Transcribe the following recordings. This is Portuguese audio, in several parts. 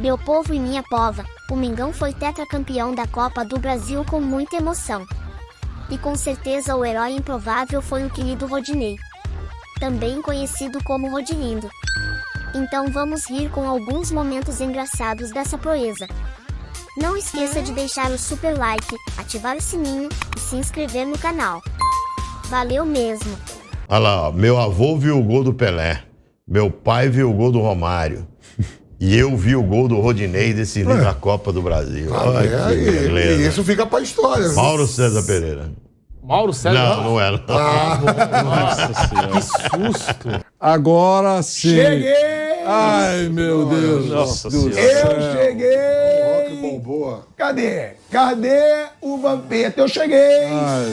Meu povo e minha pova, o Mengão foi tetracampeão da Copa do Brasil com muita emoção. E com certeza o herói improvável foi o querido Rodinei. Também conhecido como Rodilindo. Então vamos rir com alguns momentos engraçados dessa proeza. Não esqueça de deixar o super like, ativar o sininho e se inscrever no canal. Valeu mesmo! Olha lá, meu avô viu o gol do Pelé, meu pai viu o gol do Romário. E eu vi o gol do Rodinei decidindo É. a Copa do Brasil. Ah, Olha é, que e- e isso fica pra história. né? Mauro César Pereira. Mauro César. Não, não era. Nossa senhora. Que susto. Agora sim. Cheguei! Ai, meu Deus. Nossa do Senhora. Eu cheguei! Que bom, boa. Cadê? Cadê o Vampeta? Eu cheguei! Ai,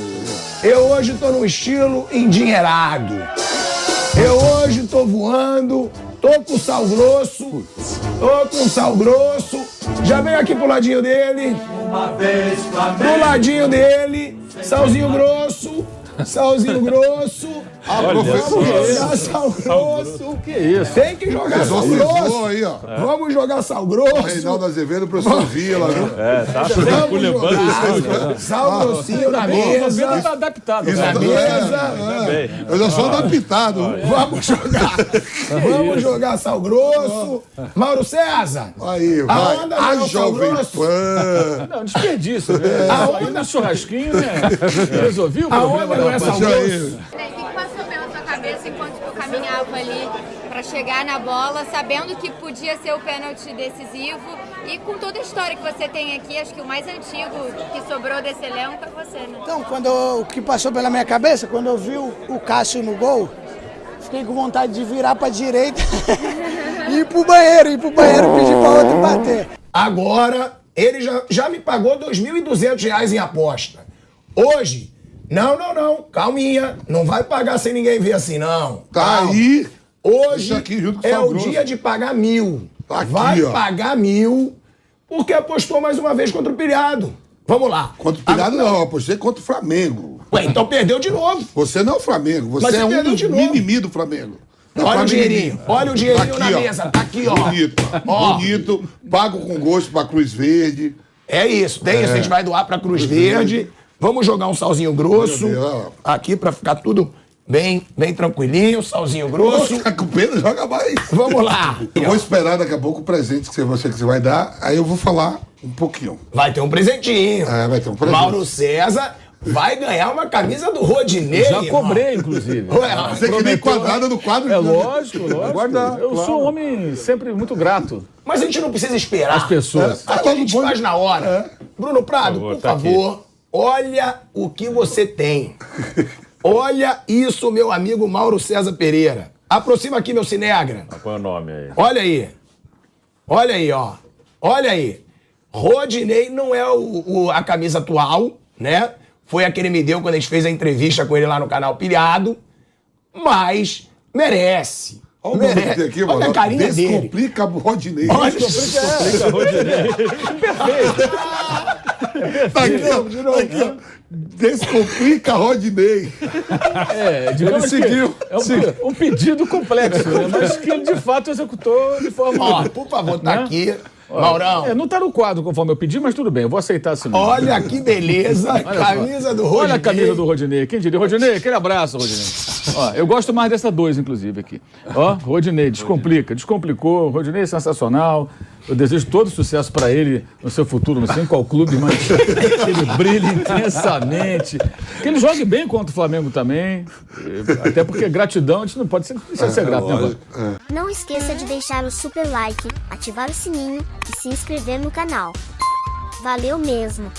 Eu hoje tô num estilo endinheirado. Eu hoje tô voando, tô com sal grosso, tô com sal grosso. Já veio aqui pro ladinho dele. Do ladinho dele, salzinho grosso, salzinho grosso. Ah, Olha professor. Vamos só. jogar sal grosso. Que isso? Tem que jogar sal grosso. aí, ó. Vamos jogar sal grosso. Reinaldo Azevedo, professor Vila, viu? É, tá Vamos culebando jogar sal grossinho na O mesa. tá adaptado. Isso cara. Na tudo mesa. é. Eu já sou adaptado. Vamos jogar. Vamos jogar sal grosso. Mauro César. Aí, vai. A é o Jovem grosso? Pan. Não, desperdício, né? Aí no churrasquinho, né? Resolvi o Aonde problema. não é sal grosso? O que passou pela sua cabeça enquanto tu caminhava ali para chegar na bola, sabendo que podia ser o pênalti decisivo e com toda a história que você tem aqui, acho que o mais antigo que sobrou desse elenco é você, né? Então, quando eu- o que passou pela minha cabeça, quando eu vi o, o Cássio no gol, fiquei com vontade de virar pra direita e ir pro banheiro, ir pro banheiro e pedir pra outro bater. Agora, ele já, já me pagou 2.200 reais em aposta. Hoje, não, não, não, calminha. Não vai pagar sem ninguém ver assim, não. Tá Calma. aí. Hoje aqui é o dia de pagar mil. Aqui, vai ó. pagar mil, porque apostou mais uma vez contra o Pilhado. Vamos lá. Contra o Pirado, não. Apostei contra o Flamengo. Ué, então perdeu de novo. Você não é o Flamengo. Você Mas é você um dos mimimi do Flamengo. Não, Olha o Flamengo dinheirinho, olha o dinheirinho Tá na aqui, ó. mesa, tá aqui, ó. Bonito. Ó. Bonito. Pago com gosto pra Cruz Verde. É isso, tem isso. A gente vai doar pra Cruz Verde. Vamos jogar um salzinho grosso. Deus. Aqui pra ficar tudo bem, bem tranquilinho, salzinho grosso. Fica com pena, joga mais. Vamos lá. Eu vou esperar daqui a pouco o presente que você, que você vai dar. Aí eu vou falar um pouquinho. Vai ter um presentinho. É, vai ter um presente. Mauro César vai ganhar uma camisa do Rodinei. Já irmão. cobrei, inclusive. Ué, Você que nem quadrada no quadro. É lógico, lógico. Guardar, Eu claro. sou um homem sempre muito grato Mas a gente não precisa esperar. às pessoas. Aqui a gente faz na hora. Bruno Prado, por Por favor, tá favor, olha o que você tem. Olha isso, meu amigo Mauro César Pereira. Aproxima aqui, meu Cinegra. Põe o nome aí. Olha aí. Olha aí, ó. Olha aí. Rodinei não é o, o- a camisa atual, né? Foi a que ele me deu quando a gente fez a entrevista com ele lá no canal Pilhado. Mas merece. Olha o merece. aqui, Olha mano. a carinha dele. Descomplica o Rodinei. Olha, Tá aqui, ó. Tá aqui, ó. Descomplica Rodinei. É, Ele seguiu, É um, um pedido complexo, né? mas que ele de fato executou de forma. Ó, por favor, tá Né? aqui. Maurão. É, não tá no quadro conforme eu pedi, mas tudo bem, eu vou aceitar assim. Olha que beleza. Olha só. camisa do Rodinei. Olha a camisa do Rodinei. Quem diria? Rodinei, aquele abraço, Rodinei. Ó, eu gosto mais dessa dois, inclusive, aqui. Ó, Rodinei, descomplica. Descomplicou. Rodinei é sensacional. Eu desejo todo sucesso para ele no seu futuro. Não sei em qual clube, mas que ele brilhe intensamente. Que ele jogue bem contra o Flamengo também. Até porque gratidão, a gente não pode ser, deixar de ser grato, né, Bola? Não esqueça de deixar o super like, ativar o sininho e se inscrever no canal. Valeu mesmo!